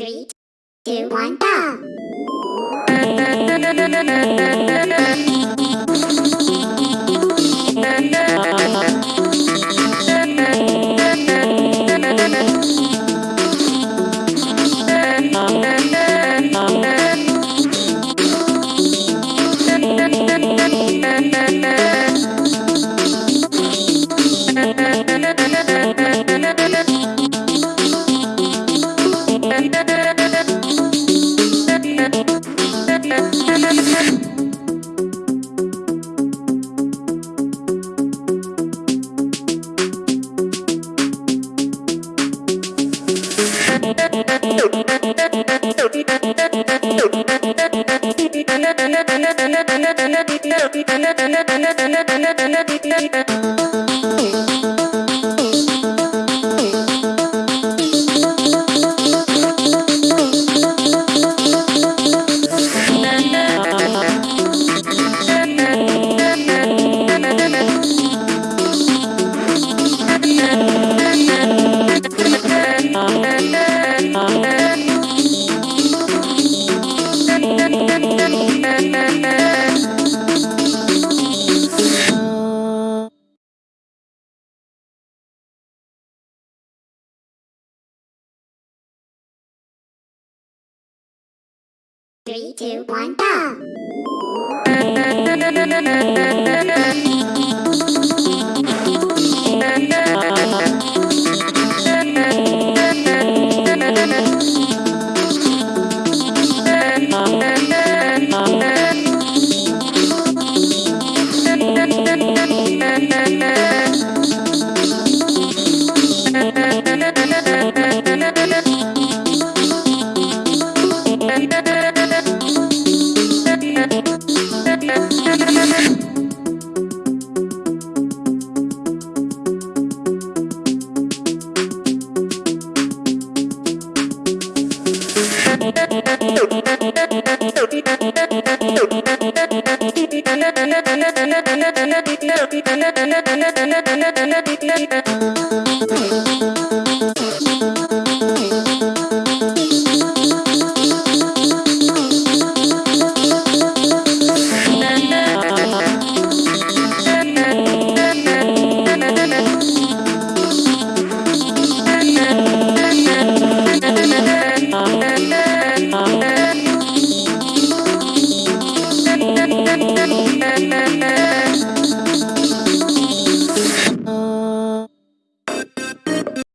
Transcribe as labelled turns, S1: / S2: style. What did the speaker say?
S1: Three, two, one, go! Amen. Three, two, one, go! and the little bit and